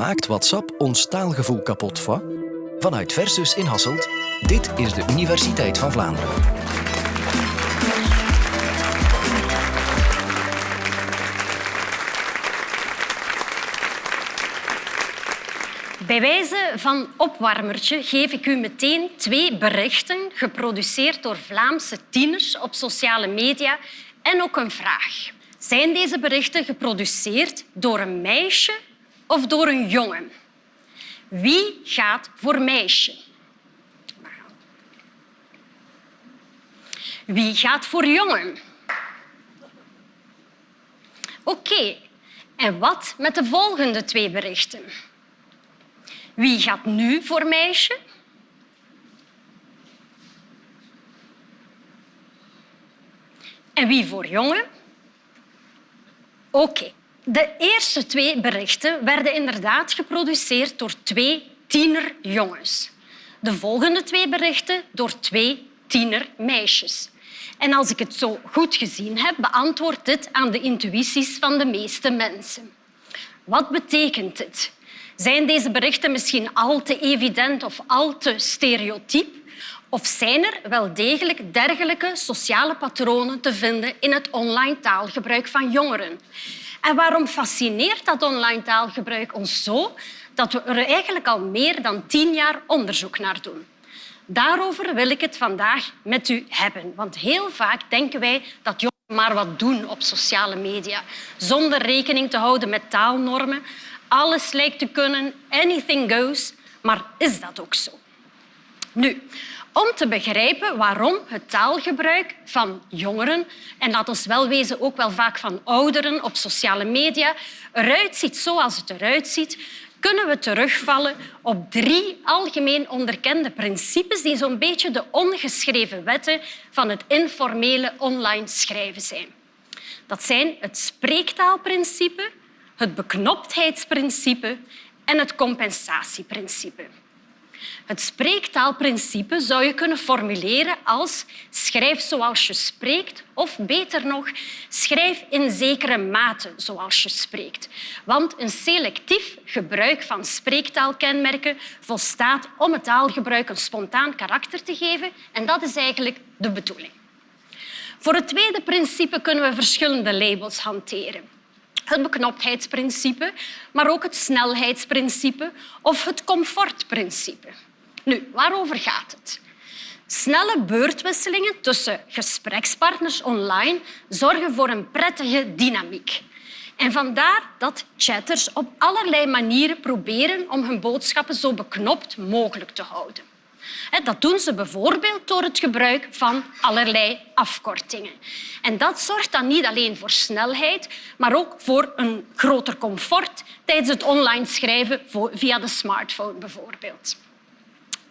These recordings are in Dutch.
Maakt WhatsApp ons taalgevoel kapot van? Vanuit Versus in Hasselt, dit is de Universiteit van Vlaanderen. Bij wijze van opwarmertje geef ik u meteen twee berichten geproduceerd door Vlaamse tieners op sociale media en ook een vraag. Zijn deze berichten geproduceerd door een meisje of door een jongen? Wie gaat voor meisje? Wie gaat voor jongen? Oké, en wat met de volgende twee berichten? Wie gaat nu voor meisje? En wie voor jongen? Oké. De eerste twee berichten werden inderdaad geproduceerd door twee tienerjongens. De volgende twee berichten door twee tienermeisjes. En als ik het zo goed gezien heb, beantwoordt dit aan de intuïties van de meeste mensen. Wat betekent dit? Zijn deze berichten misschien al te evident of al te stereotyp? Of zijn er wel degelijk dergelijke sociale patronen te vinden in het online taalgebruik van jongeren? En waarom fascineert dat online taalgebruik ons zo dat we er eigenlijk al meer dan tien jaar onderzoek naar doen? Daarover wil ik het vandaag met u hebben. Want heel vaak denken wij dat jongeren maar wat doen op sociale media, zonder rekening te houden met taalnormen. Alles lijkt te kunnen, anything goes. Maar is dat ook zo? Nu, om te begrijpen waarom het taalgebruik van jongeren en laat ons wel wezen ook wel vaak van ouderen op sociale media eruit ziet zoals het eruit ziet, kunnen we terugvallen op drie algemeen onderkende principes die zo'n beetje de ongeschreven wetten van het informele online schrijven zijn. Dat zijn het spreektaalprincipe, het beknoptheidsprincipe en het compensatieprincipe. Het spreektaalprincipe zou je kunnen formuleren als schrijf zoals je spreekt of beter nog, schrijf in zekere mate zoals je spreekt. Want een selectief gebruik van spreektaalkenmerken volstaat om het taalgebruik een spontaan karakter te geven en dat is eigenlijk de bedoeling. Voor het tweede principe kunnen we verschillende labels hanteren het beknoptheidsprincipe, maar ook het snelheidsprincipe of het comfortprincipe. Nu, waarover gaat het? Snelle beurtwisselingen tussen gesprekspartners online zorgen voor een prettige dynamiek. En vandaar dat chatters op allerlei manieren proberen om hun boodschappen zo beknopt mogelijk te houden. Dat doen ze bijvoorbeeld door het gebruik van allerlei afkortingen. En dat zorgt dan niet alleen voor snelheid, maar ook voor een groter comfort tijdens het online schrijven via de smartphone bijvoorbeeld.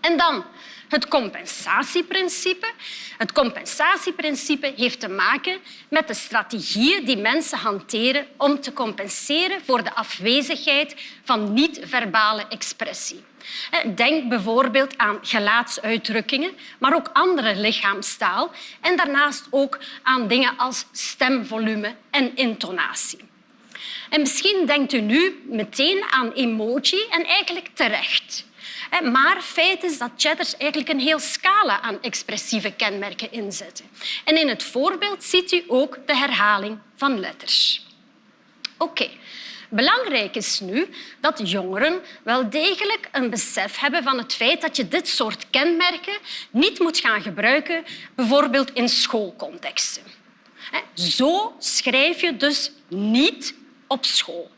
En dan het compensatieprincipe. Het compensatieprincipe heeft te maken met de strategieën die mensen hanteren om te compenseren voor de afwezigheid van niet-verbale expressie. Denk bijvoorbeeld aan gelaatsuitdrukkingen, maar ook andere lichaamstaal en daarnaast ook aan dingen als stemvolume en intonatie. En misschien denkt u nu meteen aan emoji en eigenlijk terecht. Maar feit is dat chatters eigenlijk een heel scala aan expressieve kenmerken inzetten. En in het voorbeeld ziet u ook de herhaling van letters. Oké. Belangrijk is nu dat jongeren wel degelijk een besef hebben van het feit dat je dit soort kenmerken niet moet gaan gebruiken, bijvoorbeeld in schoolcontexten. Zo schrijf je dus niet op school.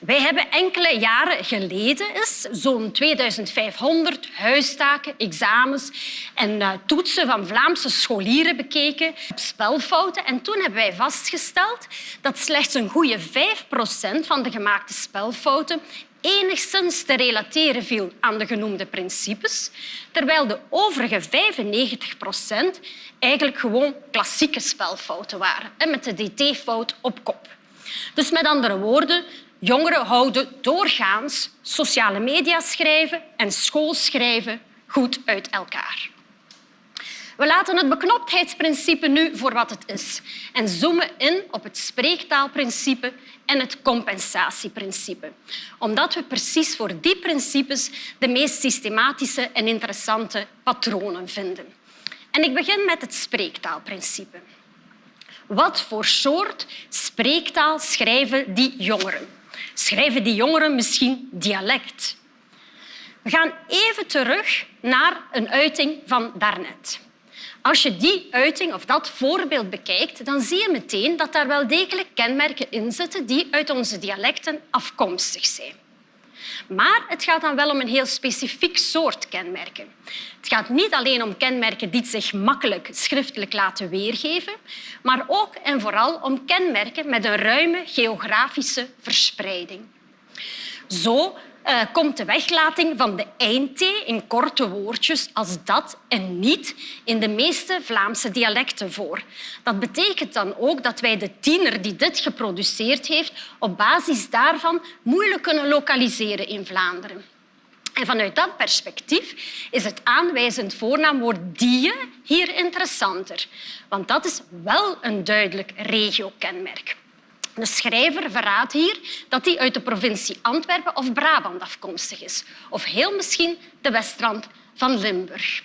Wij hebben enkele jaren geleden zo'n 2500 huistaken, examens en uh, toetsen van Vlaamse scholieren bekeken op spelfouten. En toen hebben wij vastgesteld dat slechts een goede 5 procent van de gemaakte spelfouten enigszins te relateren viel aan de genoemde principes, terwijl de overige 95 procent eigenlijk gewoon klassieke spelfouten waren, met de dt-fout op kop. Dus met andere woorden, Jongeren houden doorgaans sociale media schrijven en schoolschrijven goed uit elkaar. We laten het beknoptheidsprincipe nu voor wat het is en zoomen in op het spreektaalprincipe en het compensatieprincipe. Omdat we precies voor die principes de meest systematische en interessante patronen vinden. En ik begin met het spreektaalprincipe. Wat voor soort spreektaal schrijven die jongeren? Schrijven die jongeren misschien dialect? We gaan even terug naar een uiting van daarnet. Als je die uiting of dat voorbeeld bekijkt, dan zie je meteen dat daar wel degelijk kenmerken in zitten die uit onze dialecten afkomstig zijn. Maar het gaat dan wel om een heel specifiek soort kenmerken. Het gaat niet alleen om kenmerken die zich makkelijk schriftelijk laten weergeven, maar ook en vooral om kenmerken met een ruime geografische verspreiding. Zo uh, komt de weglating van de eind in korte woordjes als dat en niet in de meeste Vlaamse dialecten voor. Dat betekent dan ook dat wij de tiener die dit geproduceerd heeft op basis daarvan moeilijk kunnen lokaliseren in Vlaanderen. En vanuit dat perspectief is het aanwijzend voornaamwoord die hier interessanter, want dat is wel een duidelijk regiokenmerk. De schrijver verraadt hier dat hij uit de provincie Antwerpen of Brabant afkomstig is. Of heel misschien de westrand van Limburg.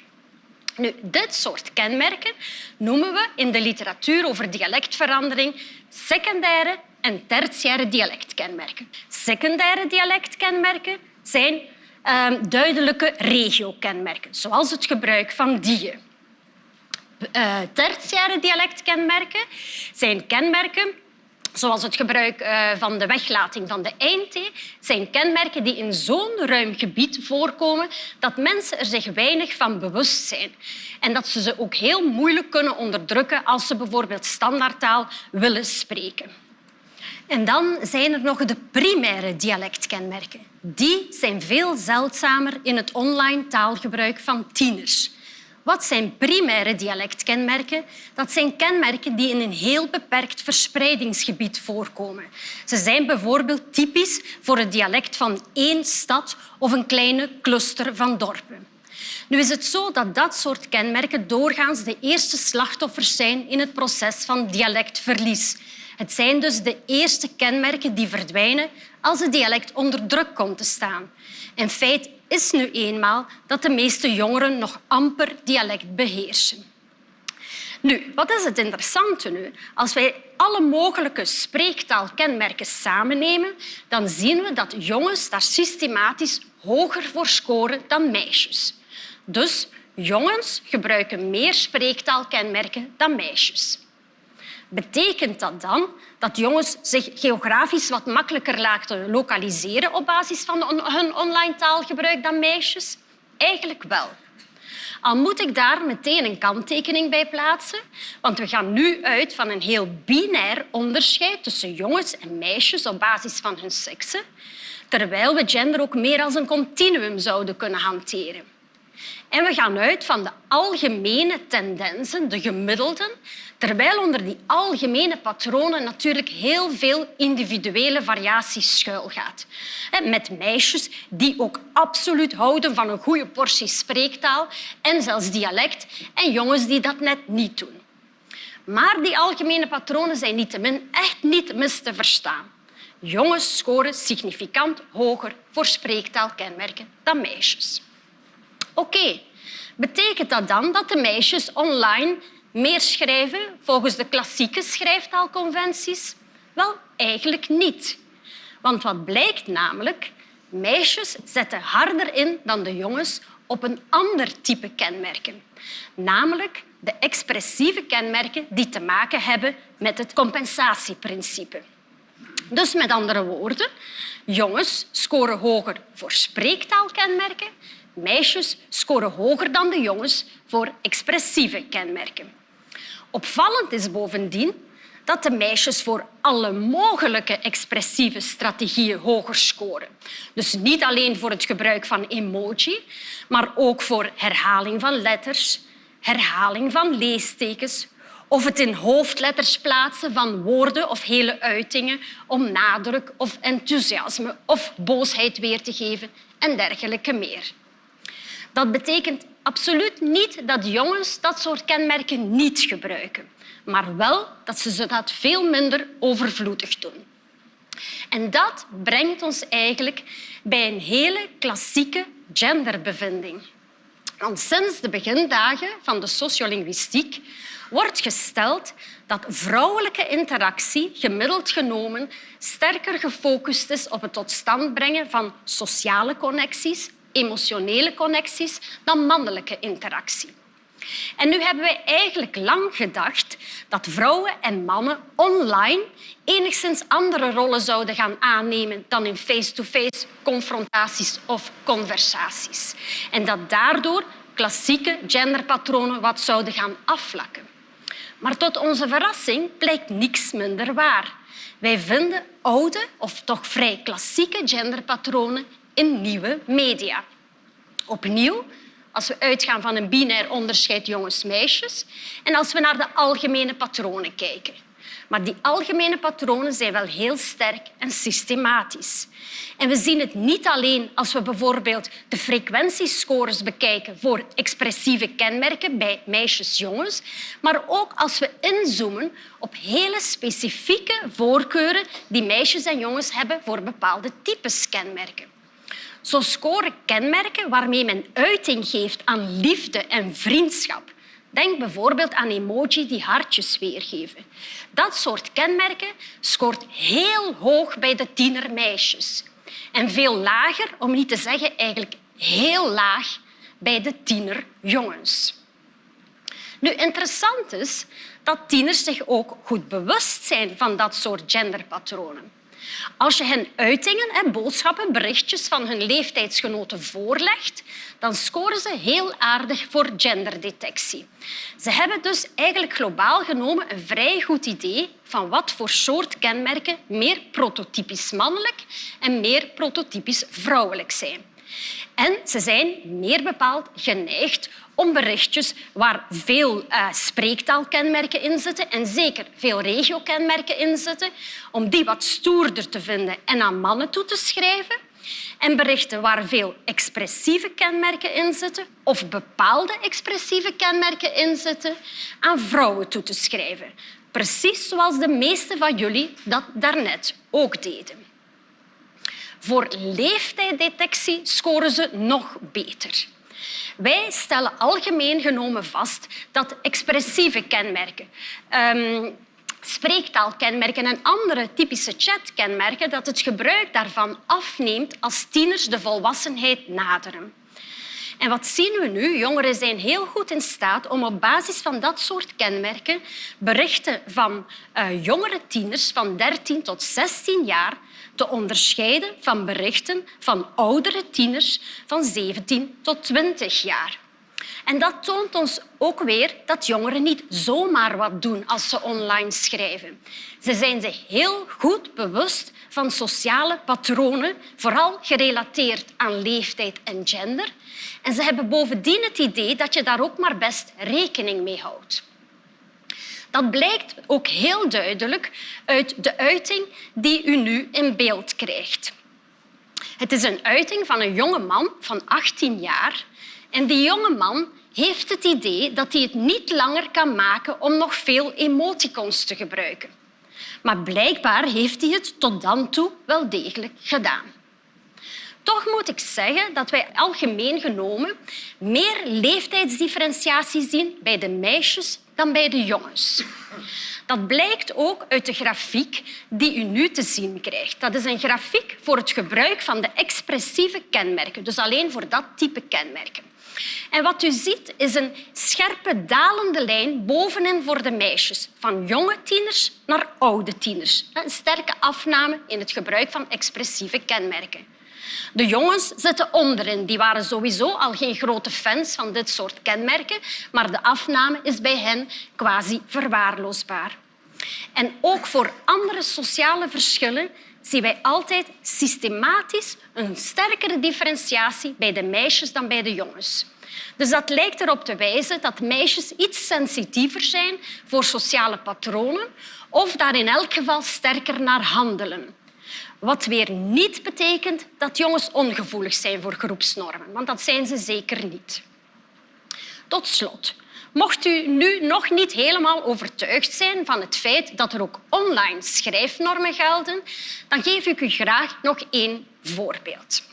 Nu, dit soort kenmerken noemen we in de literatuur over dialectverandering secundaire en tertiaire dialectkenmerken. Secundaire dialectkenmerken zijn uh, duidelijke regiokenmerken, zoals het gebruik van die. Uh, tertiaire dialectkenmerken zijn kenmerken zoals het gebruik eh, van de weglating van de eindthee, zijn kenmerken die in zo'n ruim gebied voorkomen dat mensen er zich weinig van bewust zijn. En dat ze ze ook heel moeilijk kunnen onderdrukken als ze bijvoorbeeld standaardtaal willen spreken. En dan zijn er nog de primaire dialectkenmerken. Die zijn veel zeldzamer in het online taalgebruik van tieners. Wat zijn primaire dialectkenmerken? Dat zijn kenmerken die in een heel beperkt verspreidingsgebied voorkomen. Ze zijn bijvoorbeeld typisch voor het dialect van één stad of een kleine cluster van dorpen. Nu is het zo dat dat soort kenmerken doorgaans de eerste slachtoffers zijn in het proces van dialectverlies. Het zijn dus de eerste kenmerken die verdwijnen als het dialect onder druk komt te staan. In feite is nu eenmaal dat de meeste jongeren nog amper dialect beheersen. Nu, wat is het interessante nu? Als wij alle mogelijke spreektaalkenmerken samennemen, dan zien we dat jongens daar systematisch hoger voor scoren dan meisjes. Dus jongens gebruiken meer spreektaalkenmerken dan meisjes. Betekent dat dan dat jongens zich geografisch wat makkelijker laten lokaliseren op basis van hun online taalgebruik dan meisjes? Eigenlijk wel. Al moet ik daar meteen een kanttekening bij plaatsen, want we gaan nu uit van een heel binair onderscheid tussen jongens en meisjes op basis van hun seksen, terwijl we gender ook meer als een continuum zouden kunnen hanteren. En we gaan uit van de algemene tendensen, de gemiddelden, terwijl onder die algemene patronen natuurlijk heel veel individuele variatie schuilgaat. Met meisjes die ook absoluut houden van een goede portie spreektaal en zelfs dialect, en jongens die dat net niet doen. Maar die algemene patronen zijn niettemin echt niet mis te verstaan. Jongens scoren significant hoger voor spreektaalkenmerken dan meisjes. Oké, betekent dat dan dat de meisjes online meer schrijven volgens de klassieke schrijftaalconventies? Wel, eigenlijk niet. Want wat blijkt namelijk? Meisjes zetten harder in dan de jongens op een ander type kenmerken. Namelijk de expressieve kenmerken die te maken hebben met het compensatieprincipe. Dus met andere woorden, jongens scoren hoger voor spreektaalkenmerken Meisjes scoren hoger dan de jongens voor expressieve kenmerken. Opvallend is bovendien dat de meisjes voor alle mogelijke expressieve strategieën hoger scoren. Dus niet alleen voor het gebruik van emoji, maar ook voor herhaling van letters, herhaling van leestekens of het in hoofdletters plaatsen van woorden of hele uitingen om nadruk of enthousiasme of boosheid weer te geven en dergelijke meer. Dat betekent absoluut niet dat jongens dat soort kenmerken niet gebruiken, maar wel dat ze dat veel minder overvloedig doen. En dat brengt ons eigenlijk bij een hele klassieke genderbevinding. Want sinds de begindagen van de sociolinguïstiek wordt gesteld dat vrouwelijke interactie gemiddeld genomen sterker gefocust is op het tot stand brengen van sociale connecties, emotionele connecties, dan mannelijke interactie. En nu hebben wij eigenlijk lang gedacht dat vrouwen en mannen online enigszins andere rollen zouden gaan aannemen dan in face-to-face -face confrontaties of conversaties. En dat daardoor klassieke genderpatronen wat zouden gaan afvlakken. Maar tot onze verrassing blijkt niks minder waar. Wij vinden oude of toch vrij klassieke genderpatronen in nieuwe media. Opnieuw, als we uitgaan van een binair onderscheid jongens-meisjes en als we naar de algemene patronen kijken. Maar die algemene patronen zijn wel heel sterk en systematisch. En we zien het niet alleen als we bijvoorbeeld de frequentiescores bekijken voor expressieve kenmerken bij meisjes jongens, maar ook als we inzoomen op hele specifieke voorkeuren die meisjes en jongens hebben voor bepaalde types kenmerken. Zo scoren kenmerken waarmee men uiting geeft aan liefde en vriendschap Denk bijvoorbeeld aan emoji die hartjes weergeven. Dat soort kenmerken scoort heel hoog bij de tienermeisjes en veel lager, om niet te zeggen eigenlijk heel laag, bij de tienerjongens. Nu, interessant is dat tieners zich ook goed bewust zijn van dat soort genderpatronen. Als je hen uitingen, en boodschappen, berichtjes van hun leeftijdsgenoten voorlegt, dan scoren ze heel aardig voor genderdetectie. Ze hebben dus eigenlijk globaal genomen een vrij goed idee van wat voor soort kenmerken meer prototypisch mannelijk en meer prototypisch vrouwelijk zijn. En ze zijn meer bepaald geneigd om berichtjes waar veel uh, spreektaalkenmerken in zitten en zeker veel regiokenmerken in zitten, om die wat stoerder te vinden en aan mannen toe te schrijven. En berichten waar veel expressieve kenmerken in zitten of bepaalde expressieve kenmerken in zitten, aan vrouwen toe te schrijven. Precies zoals de meeste van jullie dat daarnet ook deden. Voor leeftijddetectie scoren ze nog beter. Wij stellen algemeen genomen vast dat expressieve kenmerken, um, spreektaalkenmerken en andere typische chatkenmerken, dat het gebruik daarvan afneemt als tieners de volwassenheid naderen. En wat zien we nu? Jongeren zijn heel goed in staat om op basis van dat soort kenmerken berichten van uh, jongere tieners van 13 tot 16 jaar te onderscheiden van berichten van oudere tieners van 17 tot 20 jaar. En dat toont ons ook weer dat jongeren niet zomaar wat doen als ze online schrijven. Ze zijn zich heel goed bewust van sociale patronen, vooral gerelateerd aan leeftijd en gender. En ze hebben bovendien het idee dat je daar ook maar best rekening mee houdt. Dat blijkt ook heel duidelijk uit de uiting die u nu in beeld krijgt. Het is een uiting van een jonge man van 18 jaar. En die jonge man heeft het idee dat hij het niet langer kan maken om nog veel emoticons te gebruiken. Maar blijkbaar heeft hij het tot dan toe wel degelijk gedaan. Toch moet ik zeggen dat wij algemeen genomen meer leeftijdsdifferentiatie zien bij de meisjes dan bij de jongens. Dat blijkt ook uit de grafiek die u nu te zien krijgt. Dat is een grafiek voor het gebruik van de expressieve kenmerken, dus alleen voor dat type kenmerken. En wat u ziet is een scherpe dalende lijn bovenin voor de meisjes, van jonge tieners naar oude tieners. Een sterke afname in het gebruik van expressieve kenmerken. De jongens zitten onderin. Die waren sowieso al geen grote fans van dit soort kenmerken, maar de afname is bij hen quasi verwaarloosbaar. En ook voor andere sociale verschillen zien wij altijd systematisch een sterkere differentiatie bij de meisjes dan bij de jongens. Dus dat lijkt erop te wijzen dat meisjes iets sensitiever zijn voor sociale patronen of daar in elk geval sterker naar handelen. Wat weer niet betekent dat jongens ongevoelig zijn voor groepsnormen, want dat zijn ze zeker niet. Tot slot, mocht u nu nog niet helemaal overtuigd zijn van het feit dat er ook online schrijfnormen gelden, dan geef ik u graag nog één voorbeeld.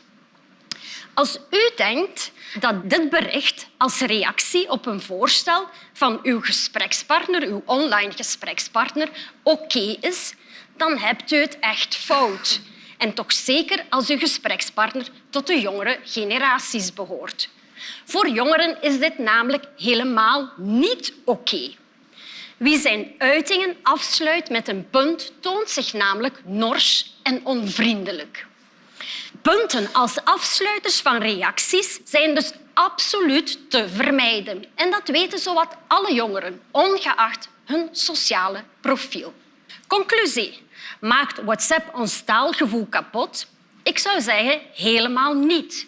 Als u denkt dat dit bericht als reactie op een voorstel van uw gesprekspartner, uw online gesprekspartner, oké is, dan hebt u het echt fout. En toch zeker als uw gesprekspartner tot de jongere generaties behoort. Voor jongeren is dit namelijk helemaal niet oké. Wie zijn uitingen afsluit met een punt toont zich namelijk nors en onvriendelijk. Punten als afsluiters van reacties zijn dus absoluut te vermijden. En dat weten zowat alle jongeren, ongeacht hun sociale profiel. Conclusie. Maakt WhatsApp ons taalgevoel kapot? Ik zou zeggen helemaal niet.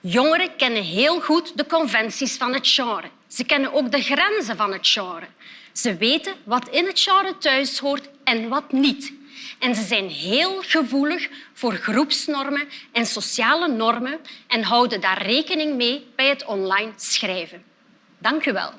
Jongeren kennen heel goed de conventies van het genre. Ze kennen ook de grenzen van het genre. Ze weten wat in het genre thuis hoort en wat niet. En ze zijn heel gevoelig voor groepsnormen en sociale normen en houden daar rekening mee bij het online schrijven. Dank u wel.